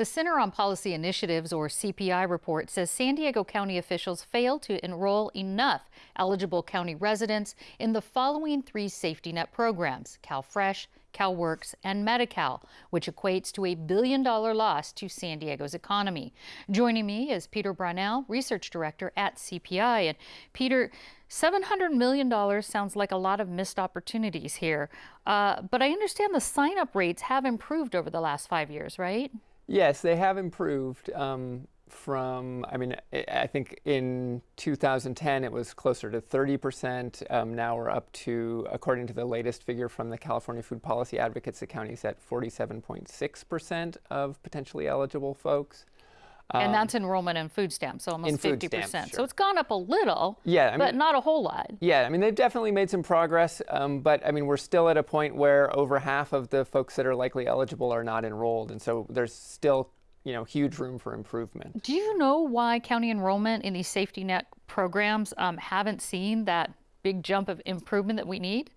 The Center on Policy Initiatives, or CPI report, says San Diego County officials failed to enroll enough eligible county residents in the following three safety net programs, CalFresh, CalWORKS, and Medi-Cal, which equates to a billion dollar loss to San Diego's economy. Joining me is Peter Brownell, Research Director at CPI. And Peter, $700 million sounds like a lot of missed opportunities here. Uh, but I understand the sign up rates have improved over the last five years, right? Yes, they have improved. Um, from, I mean, I think in 2010 it was closer to 30%. Um, now we're up to, according to the latest figure from the California Food Policy Advocates, the county's at 47.6% of potentially eligible folks. Um, and that's enrollment in food stamps, so almost 50%. Stamps, sure. So it's gone up a little, yeah, I mean, but not a whole lot. Yeah, I mean, they've definitely made some progress, um, but I mean, we're still at a point where over half of the folks that are likely eligible are not enrolled. And so there's still you know, huge room for improvement. Do you know why county enrollment in these safety net programs um, haven't seen that big jump of improvement that we need?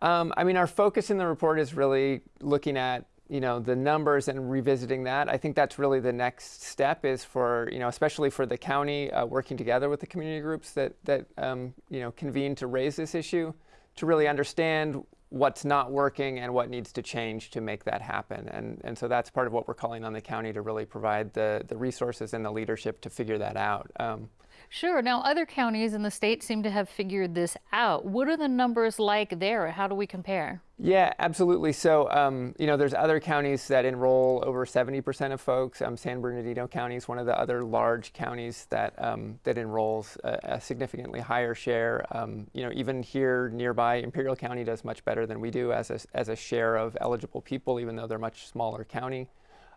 Um, I mean, our focus in the report is really looking at you know the numbers and revisiting that. I think that's really the next step is for you know especially for the county uh, working together with the community groups that that um, you know convene to raise this issue to really understand what's not working and what needs to change to make that happen. And, and so that's part of what we're calling on the county to really provide the, the resources and the leadership to figure that out. Um, Sure. Now, other counties in the state seem to have figured this out. What are the numbers like there? How do we compare? Yeah, absolutely. So, um, you know, there's other counties that enroll over 70% of folks. Um, San Bernardino County is one of the other large counties that um, that enrolls a, a, significantly higher share. Um, you know, even here nearby, Imperial County does much better than we do as a, as a share of eligible people, even though they're much smaller county.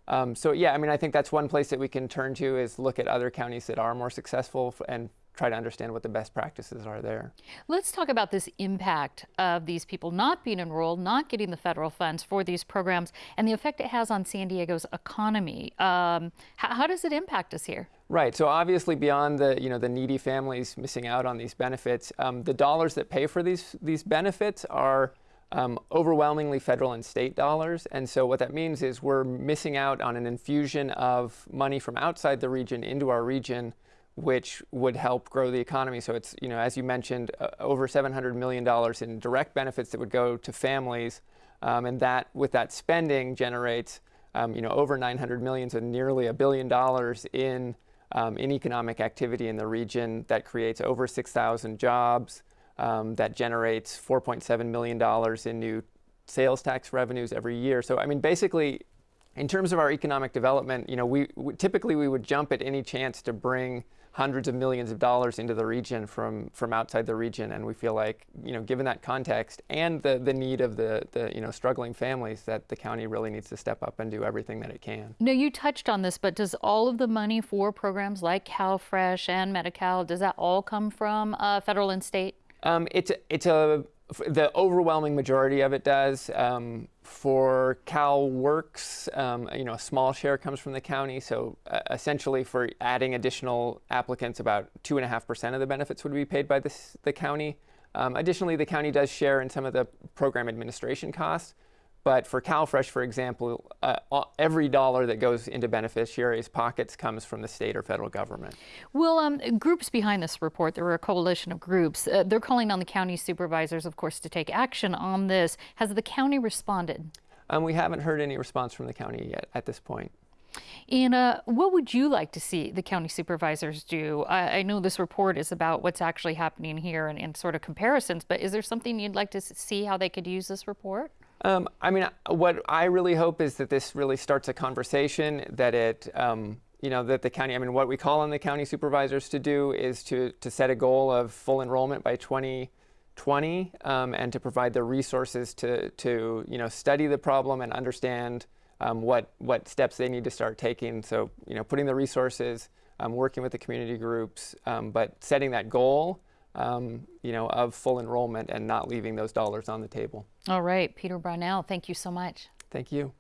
Um, so yeah, I mean, I think that's one place that we can turn to is look at other counties that are more successful and try to understand what the best practices are there. Let's talk about this impact of these people not being enrolled, not getting the federal funds for these programs, and the effect it has on San Diego's economy. Um, how, how, does it impact us here? Right. So obviously, beyond the you know the needy families missing out on these benefits, um, the dollars that pay for these these benefits are um, overwhelmingly federal and state dollars. And so what that means is we're missing out on an infusion of money from outside the region into our region, which would help grow the economy. So it's, you know, as you mentioned, uh, over $700 million in direct benefits that would go to families. Um, and that, with that spending, generates, um, you know, over 900 million, so nearly a billion dollars in, um, in economic activity in the region that creates over 6,000 jobs um, that generates $4.7 million in new sales tax revenues every year. So, I mean, basically, in terms of our economic development, you know, we, we, typically we would jump at any chance to bring hundreds of millions of dollars into the region from from outside the region, and we feel like, you know, given that context and the the need of the the you know struggling families, that the county really needs to step up and do everything that it can. No, you touched on this, but does all of the money for programs like CalFresh and Medi-Cal does that all come from uh, federal and state? Um, it's it's a the overwhelming majority of it does. Um, for CalWORKS, um, you know, a small share comes from the county. So uh, essentially, for adding additional applicants, about two and a half percent of the benefits would be paid by this, the county. Um, additionally, the county does share in some of the program administration costs. But for CalFresh, for example, uh, every dollar that goes into beneficiaries' pockets comes from the state or federal government. Well, um, groups behind this report, there were a coalition of groups. Uh, they're calling on the county supervisors, of course, to take action on this. Has the county responded? Um, we haven't heard any response from the county yet at this point. And uh, what would you like to see the county supervisors do? I, I know this report is about what's actually happening here and, and, sort of comparisons, but is there something you'd like to see how they could use this report? Um, I mean, what I really hope is that this really starts a conversation, that it, um, you know, that the county, I mean, what we call on the county supervisors to do is to, to set a goal of full enrollment by 2020 um, and to provide the resources to, to, you know, study the problem and understand um, what, what steps they need to start taking. So, you know, putting the resources, um, working with the community groups, um, but setting that goal um, you know, of full enrollment and not leaving those dollars on the table. All right, Peter Brownell, thank you so much. Thank you.